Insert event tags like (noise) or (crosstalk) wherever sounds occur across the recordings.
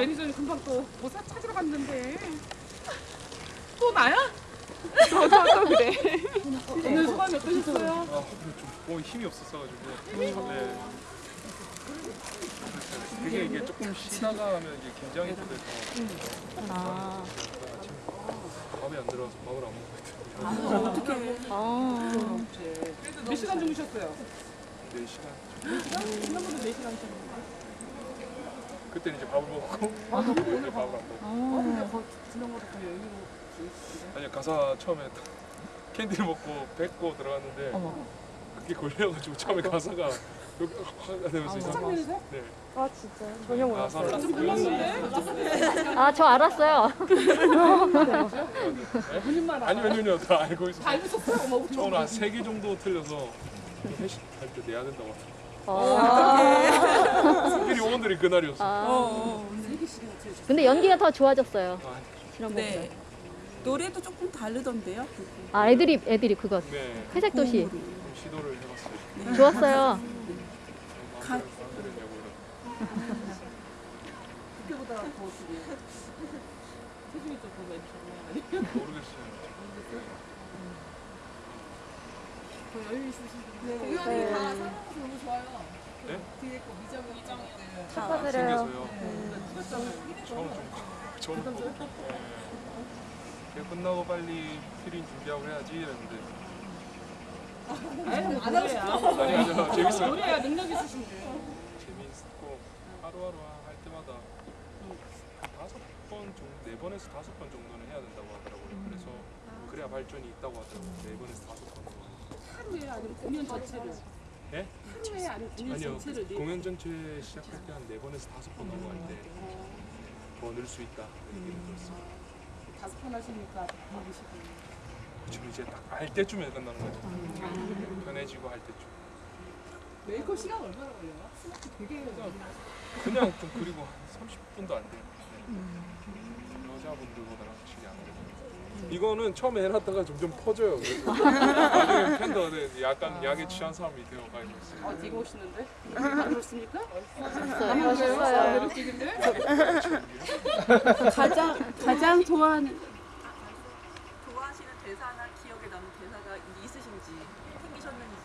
매니저님 금방 또 보사 찾으러 갔는데 또 나야? 저도 그래. 오늘 소감이 어떠셨어요? 아, 좀 힘이 없었어가지고. 네. 그게 이게 조금 쉬다가 하면 이게 긴장이 또 돼서 아. 아침 밥이 안 들어가서 밥을 안 먹고 있더라고요. 아. 몇 시간 주무셨어요? 4시간. 지난번에 4시간 주무셨는데 그때는 이제 밥을 먹고 (laughs) 오늘 밥을 안 먹고. 어, 근데 거, 지난번에 더 주무시던데 아니 가사 처음에 (laughs) 캔디를 먹고 뱉고 들어갔는데 어머. 그게 걸려가지고 처음에 가사가 여기 확 되면서 이상. 창민에서? 네. 아 진짜 전혀 몰랐어요. 몰랐는데? 아저 알았어요. 본인만 아니? 아니요 다 알고 있어요. 다 알고 있었어요? 우리 저는 한세개 정도 틀려서 회식 할 때 내야 된다고 하더라고요. 어. 스피리 (laughs) 오늘이 그날이었어요. 아. 시간 틀으셨어요 근데 연기가 더 좋아졌어요. 아, 지난번보다. 네. 노래도 조금 다르던데요? 아 애드립 애드립 그거. 네. 회색 도시. 좀 시도를 해봤어요. 좋았어요. 가-. 그때보다 더 지금 체중이 좀 보면 장난 아니에요? 모르겠어요. 더 여유 있으신데 네. 공연이 다 사랑해서 너무 좋아요 네? 뒤에 거 미정이 생겨서요. 찍었잖아요 저는 좀 저는 좀 (laughs) 네. 걔 끝나고 빨리 피린 준비하고 해야지 이랬는데 아니 안 하고 싶어 아니 아니요 재밌어요. 노래야 능력 있으신데 재밌고 하루하루 할 때마다 다섯 번 정도 네 번에서 다섯 번 정도는 해야 된다고 하더라고요. 그래서 그래야 발전이 있다고 하더라고요. 네 번에서 다섯 번. 하루에 아니면 공연 전체를 예? 하루에 아니면 공연 아니요 전체를 네 공연 전체 시작할 때 한 네 번에서 다섯 번 넘어갈 때더 늘 수 있다 이런 얘기를 들었어요. 다섯 번 하시니까 바쁘시고 지금 이제 딱 알 때쯤에 끝나는 거죠. 편해지고 할 때쯤. 메이크업 시간 얼마나 걸려요? 스마트 되게 그냥 좀 그리고 한 30분도 안 돼요. 네. 여자분들보다는 확실히 안 돼요. 이거는 처음에 해놨다가 점점 퍼져요. 그래서 (laughs) 나중에 팬더는 약간 약에 취한 사람이 되어가고 있어요. 어, 되게 멋있는데? 안 그렇습니까? 멋있어요. 매력적인데? (laughs) 가장 가장 좋아하는 좋아하시는 대사나 기억에 남는 대사가 있으신지 생기셨는지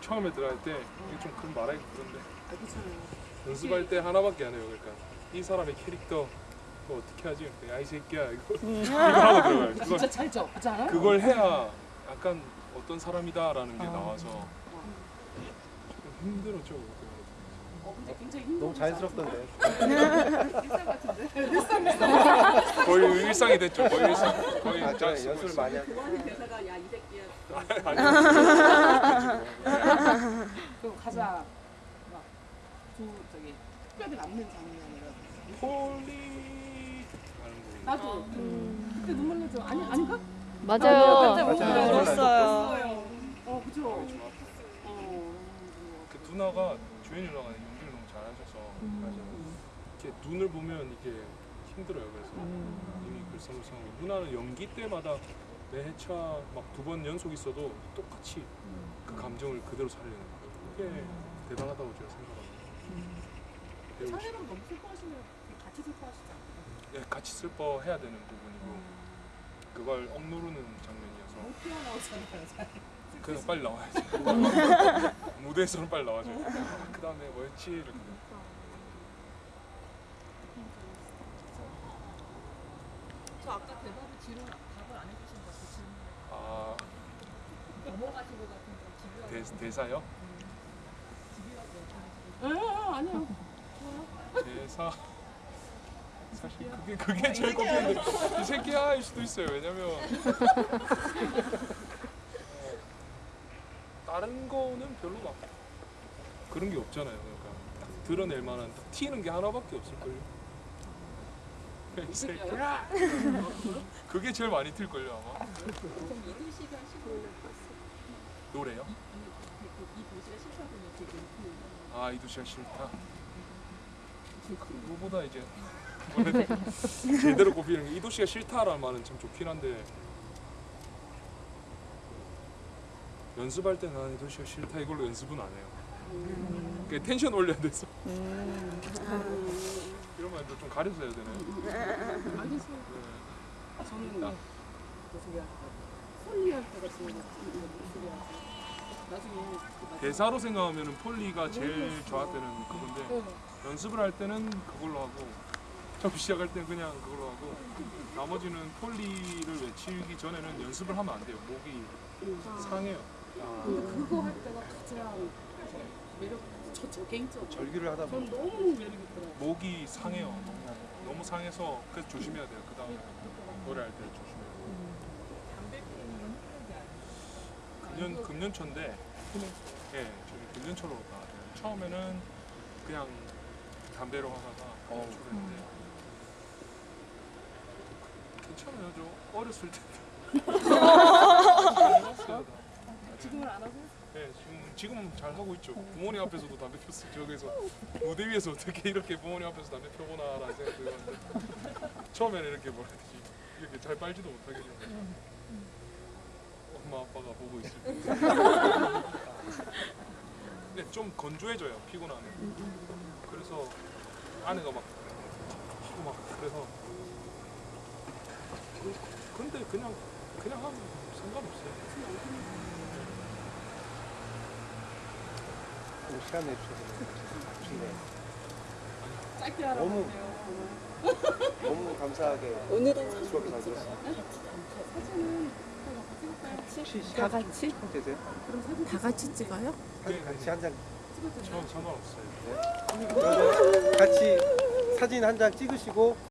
처음에 들어갈 때 이게 좀 그런 말하기 그런데 아, 괜찮아요. 연습할 때 하나밖에 안 해요. 그러니까 이 사람의 캐릭터 그거 어떻게 하지? 야이 새끼야 이거 (laughs) 이거 하고 들어가요. 그걸 진짜? 그렇지 않아요? 그걸 해야 약간 어떤 사람이다라는 게 나와서 좀 힘들었죠. 어, 근데 굉장히 힘들어. 너무 자연스럽던데. (laughs) 일상 같은데? 거의 일상이 됐죠. 거의 일상. 거의 아, 저잘 연습을. 많이 하고. 좋아하는 대사가 야이 새끼야 (laughs) 그럼 가장 막 조, 저기 특별히 남는 장면이라든지 홀리 거. 나도 그때 눈물 나죠? 아니 아닌가? 맞아요. 맞아요. 울었어요. 어 그죠. 아팠어요. 어. 그 누나가 주연이 누나가 연기를 너무 잘하셔서 이렇게 눈을 보면 이게 힘들어요. 그래서 이미 글썽글썽하고 누나는 연기 때마다 매 회차 막 두 번 연속 있어도 똑같이 그 감정을 그대로 살리는 거예요. 그게 대단하다고 제가 생각합니다. 사회랑 너무 슬퍼하시면 같이 슬퍼하시지? 예, 같이 슬퍼 해야 되는 부분이고 그걸 억누르는 장면이어서 못 튀어나오잖아요. 잘. 그냥 빨리 나와야지. (laughs) 무대에서는 빨리 나와줘요. 그 다음에 뭐였지? 이렇게. 저 아까 대답을 뒤로 답을 안 해주신 거 같아요 아 넘어가신 것 같은데 대, 대사요? 에, 에, 아니요. 대사 사실 그게 그게 제일 걱정인데 이 새끼야일 수도 있어요. 왜냐면 어, (laughs) 다른 거는 별로 막 그런 게 없잖아요. 그러니까 딱 드러낼 만한 딱 튀는 게 하나밖에 없을걸요. (laughs) 이 새끼야. 그게 제일 많이 튈걸요 아마. 노래요? 지금 아 이두시가 싫다. 그거보다 이제 (laughs) 제대로 꼽히는 게 이도시가 싫다라는 말은 참 좋긴 한데 연습할 때 나는 이도시가 싫다 이걸로 연습은 안 해요. 그 텐션 올려야 돼서 이런 말도 좀 가려서 해야 되나요? 알겠어요. 네. 저는 나- 폴리 할 때가 제일 중요하죠. 나중에 그 대사로 생각하면은 폴리가 제일 저한테는 그건데 네. 연습을 할 때는 그걸로 하고 처음 시작할 때는 그냥 그걸로 하고 나머지는 폴리를 외치기 전에는 연습을 하면 안 돼요. 목이 상해요. 근데 그거 할 때가 가장 매력 저, 저 개인적으로 절규를 하다 전 보면 너무 매력 있더라고요. 목이 상해요. 너무 상해서 그래서 조심해야 돼요. 그 다음에 노래할 때 조심해야 돼요. 금년 금년초인데 예, 저기 금년초로 나왔어요. 처음에는 그냥 담배로 하다가 금년초로 했는데 괜찮아요. 저 어렸을 때 지금은 안 하고 네, 지금 지금 잘 하고 있죠. 부모님 앞에서도 담배 폈어요. 저기서 무대 위에서 어떻게 이렇게 부모님 앞에서 담배 펴보나라는 생각이 들었는데 처음에는 이렇게 뭐라 이렇게 잘 빨지도 좀 엄마 아빠가 보고 있을 때. 근데 좀 건조해져요 피곤하면. 그래서 아내가 막 피고 막 그래서 그- 근데 그냥 그냥 하면 상관없어요. 오늘 시간 내주셔서 좋네요. 짧게 하라고 너무-. 너무 감사하게 오늘은 수업을 잘 들었어요. 혹시 다 같이 좀 되세요? 다 같이 찍어요? 사진 같이 한 장. 저 상관없어요. 그러면 같이 사진 한 장 찍으시고